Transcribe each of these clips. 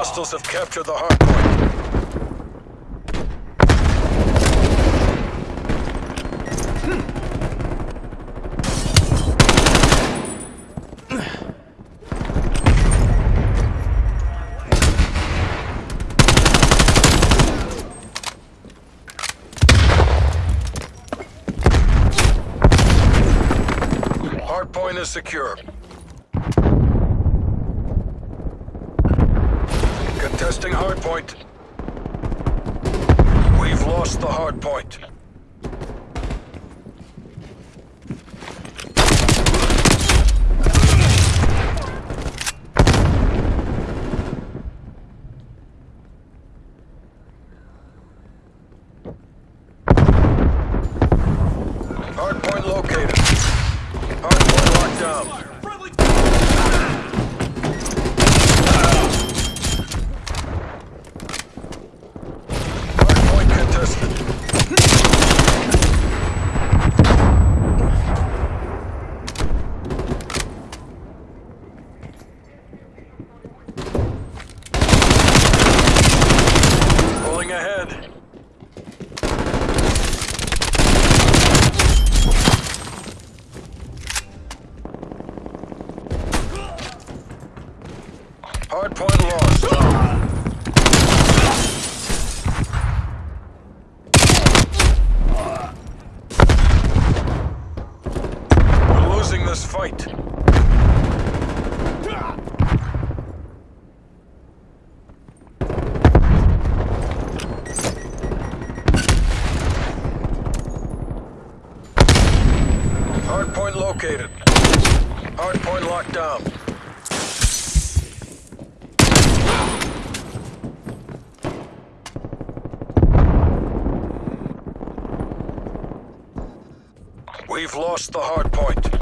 Hostiles have captured the hard point. Hardpoint is secure. Contesting hardpoint. We've lost the hardpoint. Hardpoint located. Hardpoint locked down. Hardpoint contested. Pulling ahead. Hardpoint lost. We've lost the hard point.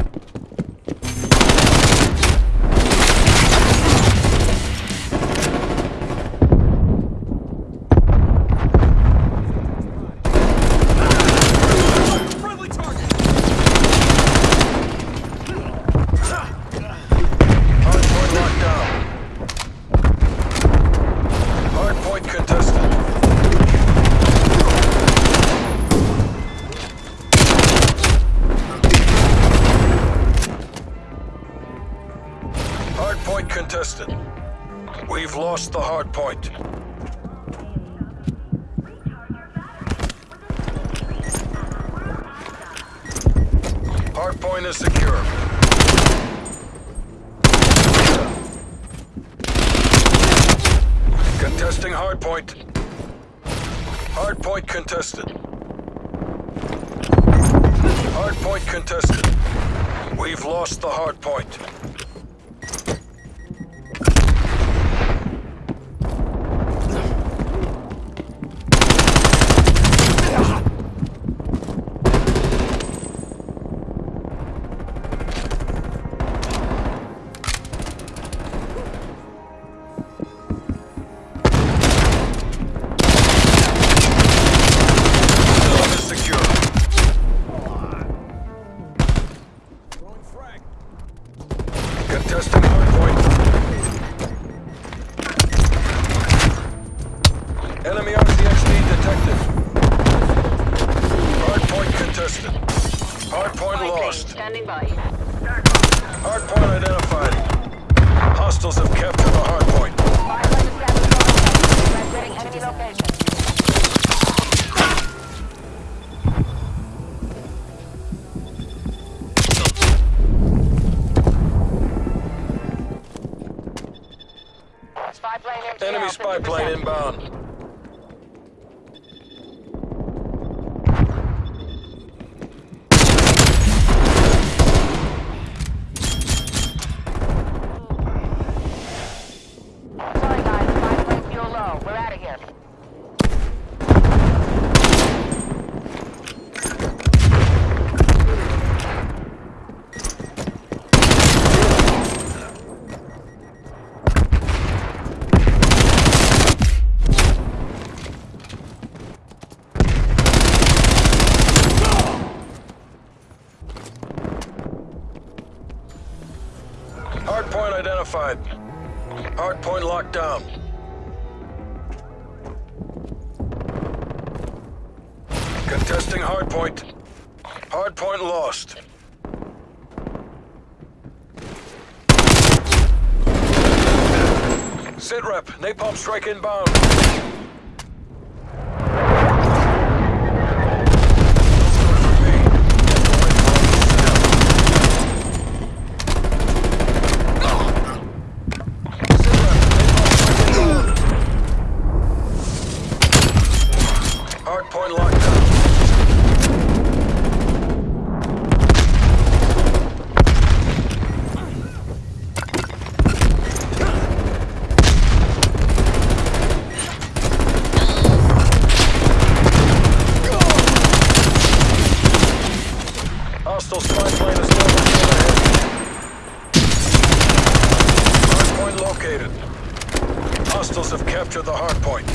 Contested. We've lost the hard point. Hard point is secure. Contesting hard point. Hard point contested. Hardpoint contested. We've lost the hardpoint. Zone Spy 50%. plane inbound. identified. Hardpoint locked down. Contesting hardpoint. Hardpoint lost. Sitrep, napalm strike inbound.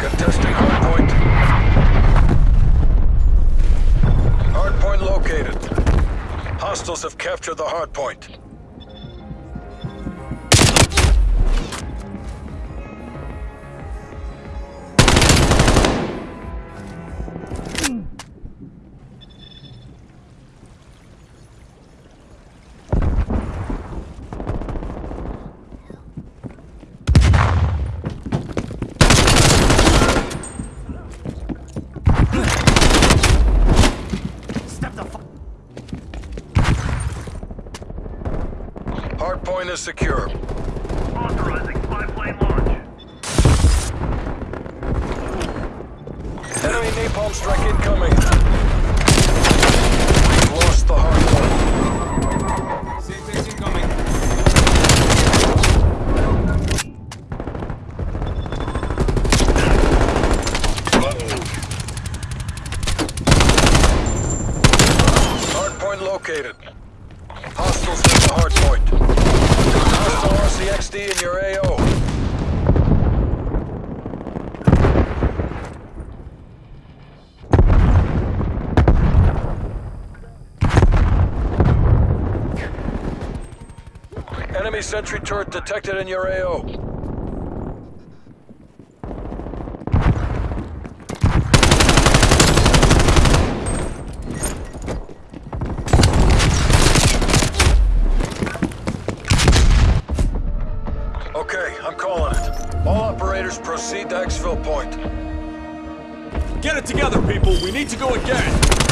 Contesting hardpoint. Hardpoint located. Hostiles have captured the hardpoint. Hardpoint is secure. Authorizing spy-plane launch. Enemy napalm strike incoming. Enemy sentry turret detected in your AO. Okay, I'm calling it. All operators proceed to exfil point. Get it together, people. We need to go again.